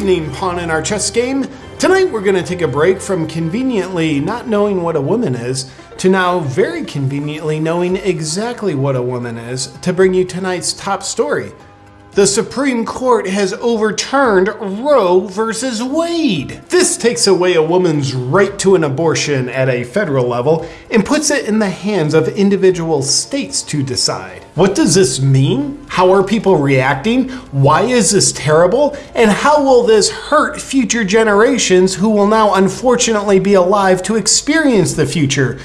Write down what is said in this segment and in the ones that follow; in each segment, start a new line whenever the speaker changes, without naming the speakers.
evening, Pawn in our chess game. Tonight we're going to take a break from conveniently not knowing what a woman is to now very conveniently knowing exactly what a woman is to bring you tonight's top story. The Supreme Court has overturned Roe versus Wade. This takes away a woman's right to an abortion at a federal level and puts it in the hands of individual states to decide. What does this mean? How are people reacting? Why is this terrible? And how will this hurt future generations who will now unfortunately be alive to experience the future?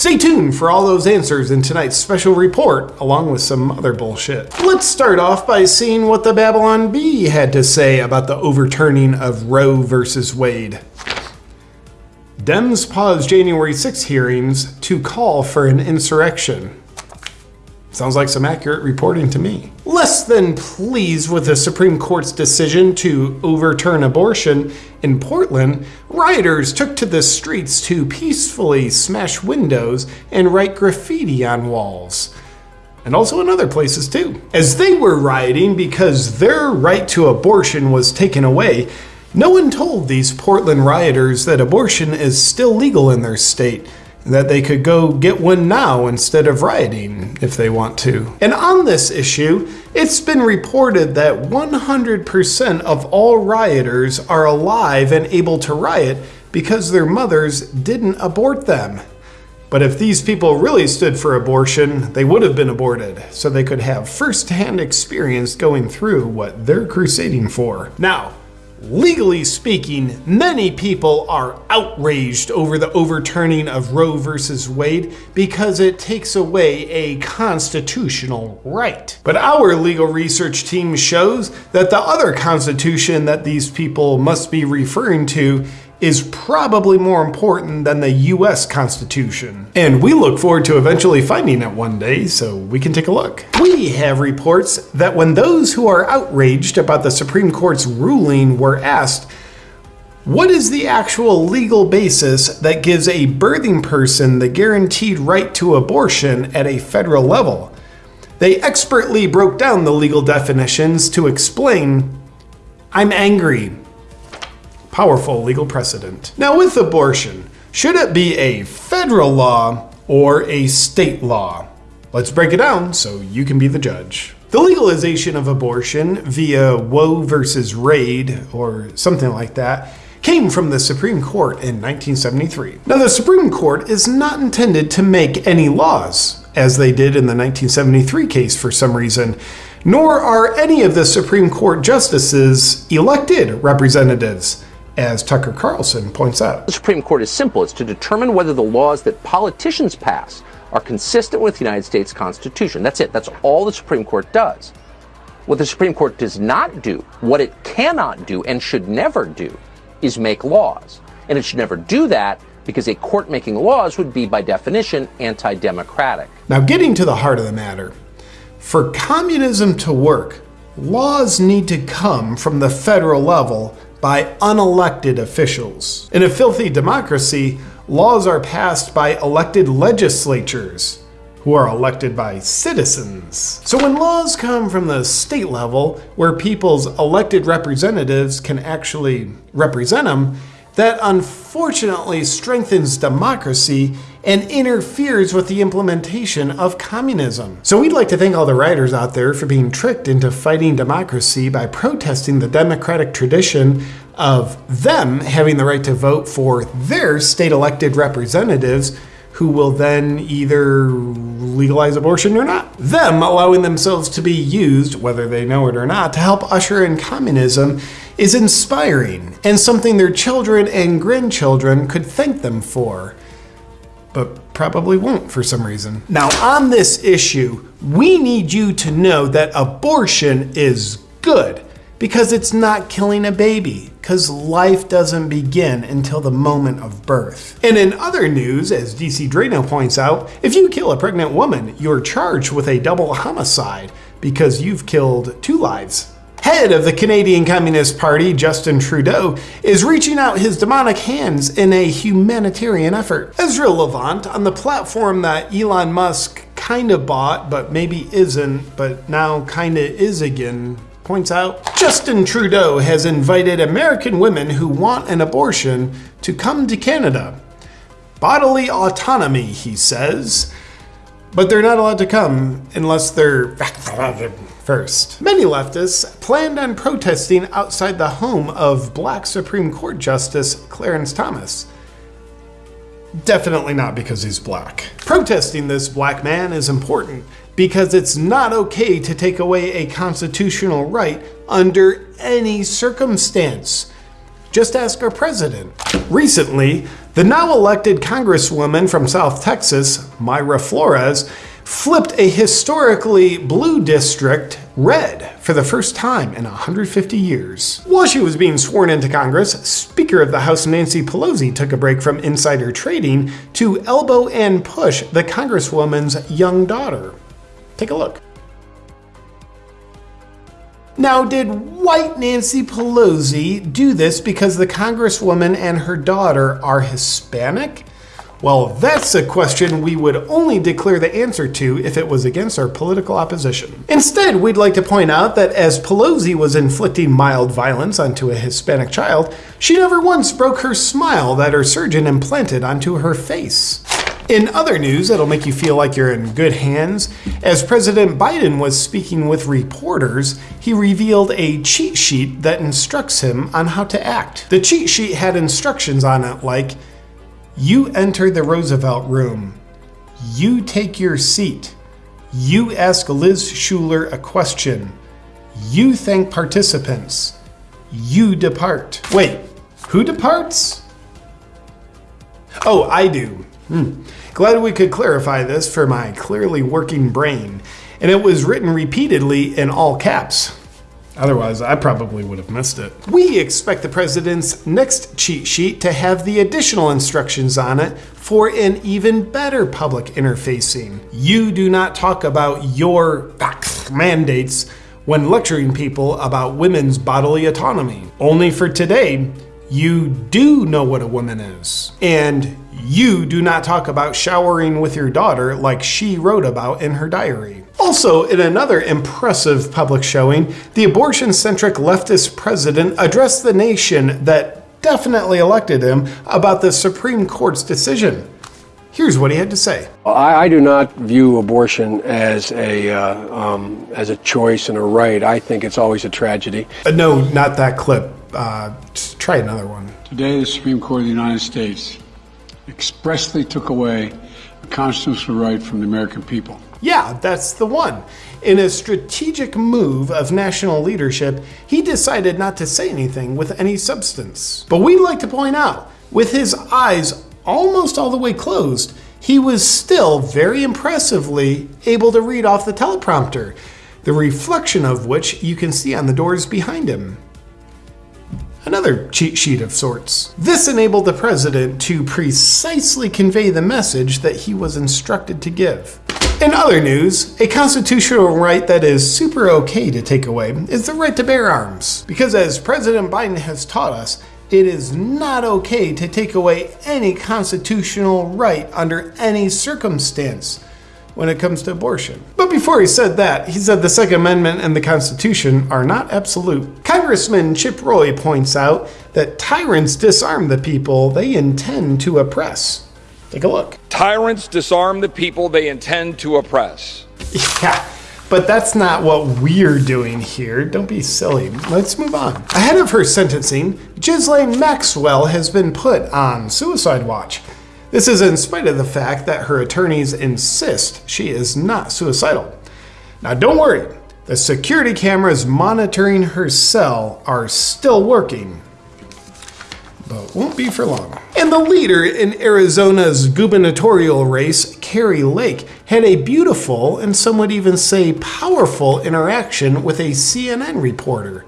Stay tuned for all those answers in tonight's special report, along with some other bullshit. Let's start off by seeing what the Babylon Bee had to say about the overturning of Roe versus Wade. Dems pause January 6 hearings to call for an insurrection. Sounds like some accurate reporting to me. Less than pleased with the Supreme Court's decision to overturn abortion in Portland, rioters took to the streets to peacefully smash windows and write graffiti on walls. And also in other places too. As they were rioting because their right to abortion was taken away, no one told these Portland rioters that abortion is still legal in their state that they could go get one now instead of rioting if they want to. And on this issue, it's been reported that 100% of all rioters are alive and able to riot because their mothers didn't abort them. But if these people really stood for abortion, they would have been aborted, so they could have first-hand experience going through what they're crusading for. Now, Legally speaking, many people are outraged over the overturning of Roe versus Wade because it takes away a constitutional right. But our legal research team shows that the other constitution that these people must be referring to is probably more important than the US Constitution. And we look forward to eventually finding it one day so we can take a look. We have reports that when those who are outraged about the Supreme Court's ruling were asked, what is the actual legal basis that gives a birthing person the guaranteed right to abortion at a federal level? They expertly broke down the legal definitions to explain I'm angry, powerful legal precedent. Now with abortion, should it be a federal law or a state law? Let's break it down so you can be the judge. The legalization of abortion via Roe versus Wade or something like that came from the Supreme Court in 1973. Now the Supreme Court is not intended to make any laws, as they did in the 1973 case for some reason, nor are any of the Supreme Court justices elected representatives as Tucker Carlson points out.
The Supreme Court is simple. It's to determine whether the laws that politicians pass are consistent with the United States Constitution. That's it. That's all the Supreme Court does. What the Supreme Court does not do, what it cannot do and should never do, is make laws. And it should never do that because a court making laws would be, by definition, anti democratic.
Now, getting to the heart of the matter, for communism to work, laws need to come from the federal level by unelected officials. In a filthy democracy, laws are passed by elected legislatures, who are elected by citizens. So when laws come from the state level, where people's elected representatives can actually represent them, that unfortunately strengthens democracy and interferes with the implementation of communism. So we'd like to thank all the writers out there for being tricked into fighting democracy by protesting the democratic tradition of them having the right to vote for their state elected representatives who will then either legalize abortion or not. Them allowing themselves to be used, whether they know it or not, to help usher in communism is inspiring and something their children and grandchildren could thank them for but probably won't for some reason. Now, on this issue, we need you to know that abortion is good because it's not killing a baby, because life doesn't begin until the moment of birth. And in other news, as DC Draino points out, if you kill a pregnant woman, you're charged with a double homicide because you've killed two lives head of the Canadian Communist Party, Justin Trudeau, is reaching out his demonic hands in a humanitarian effort. Ezra Levant, on the platform that Elon Musk kind of bought, but maybe isn't, but now kind of is again, points out Justin Trudeau has invited American women who want an abortion to come to Canada. Bodily autonomy, he says. But they're not allowed to come unless they're first. Many leftists planned on protesting outside the home of black Supreme Court Justice Clarence Thomas. Definitely not because he's black. Protesting this black man is important because it's not okay to take away a constitutional right under any circumstance. Just ask our president. Recently, the now elected Congresswoman from South Texas, Mayra Flores, flipped a historically blue district red for the first time in 150 years. While she was being sworn into Congress, Speaker of the House Nancy Pelosi took a break from insider trading to elbow and push the Congresswoman's young daughter. Take a look. Now, did white Nancy Pelosi do this because the Congresswoman and her daughter are Hispanic? Well, that's a question we would only declare the answer to if it was against our political opposition. Instead, we'd like to point out that as Pelosi was inflicting mild violence onto a Hispanic child, she never once broke her smile that her surgeon implanted onto her face. In other news that'll make you feel like you're in good hands, as President Biden was speaking with reporters, he revealed a cheat sheet that instructs him on how to act. The cheat sheet had instructions on it like, you enter the Roosevelt room. You take your seat. You ask Liz Shuler a question. You thank participants. You depart. Wait, who departs? Oh, I do. Hmm. Glad we could clarify this for my clearly working brain. And it was written repeatedly in all caps. Otherwise, I probably would have missed it. We expect the president's next cheat sheet to have the additional instructions on it for an even better public interfacing. You do not talk about your ah, mandates when lecturing people about women's bodily autonomy. Only for today, you do know what a woman is. And you do not talk about showering with your daughter like she wrote about in her diary. Also, in another impressive public showing, the abortion centric leftist president addressed the nation that definitely elected him about the Supreme Court's decision. Here's what he had to say.
I, I do not view abortion as a uh, um, as a choice and a right. I think it's always a tragedy.
Uh, no, not that clip. Uh, try another one.
Today, the Supreme Court of the United States expressly took away a constitutional right from the American people.
Yeah, that's the one. In a strategic move of national leadership, he decided not to say anything with any substance. But we'd like to point out, with his eyes almost all the way closed, he was still very impressively able to read off the teleprompter, the reflection of which you can see on the doors behind him another cheat sheet of sorts. This enabled the president to precisely convey the message that he was instructed to give. In other news, a constitutional right that is super okay to take away is the right to bear arms. Because as President Biden has taught us, it is not okay to take away any constitutional right under any circumstance when it comes to abortion. But before he said that, he said the Second Amendment and the Constitution are not absolute. Congressman Chip Roy points out that tyrants disarm the people they intend to oppress. Take a look.
Tyrants disarm the people they intend to oppress.
Yeah. But that's not what we're doing here. Don't be silly. Let's move on. Ahead of her sentencing, Ghislaine Maxwell has been put on suicide watch. This is in spite of the fact that her attorneys insist she is not suicidal. Now, don't worry, the security cameras monitoring her cell are still working, but won't be for long. And the leader in Arizona's gubernatorial race, Kari Lake, had a beautiful and some would even say powerful interaction with a CNN reporter.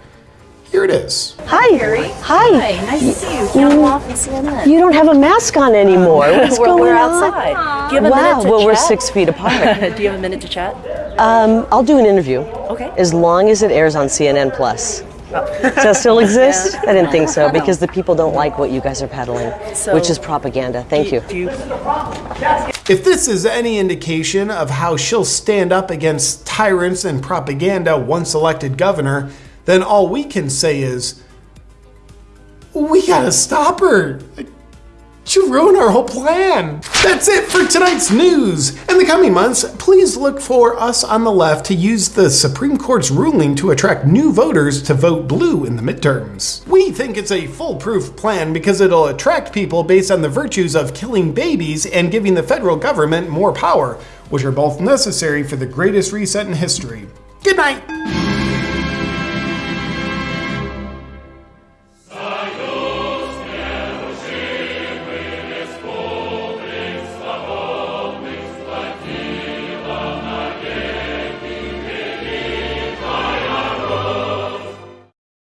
Here it is.
Hi.
Harry.
Hi.
Hi. Nice to see you. Camel off and CNN.
You don't have a mask on anymore. What's
we're,
going
we're
on?
outside. Do you have a
Wow,
minute to
well, we're six feet apart.
Do you have a minute to chat?
um, I'll do an interview.
Okay.
As long as it airs on CNN Plus. Does that still exist? I didn't think so because the people don't like what you guys are peddling,
So-
which is propaganda. Thank you.
Do you
If this is any indication of how she'll stand up against tyrants and propaganda once elected governor, then all we can say is, we gotta stop her. You ruin our whole plan. That's it for tonight's news. In the coming months, please look for us on the left to use the Supreme Court's ruling to attract new voters to vote blue in the midterms. We think it's a foolproof plan because it'll attract people based on the virtues of killing babies and giving the federal government more power, which are both necessary for the greatest reset in history. Good night.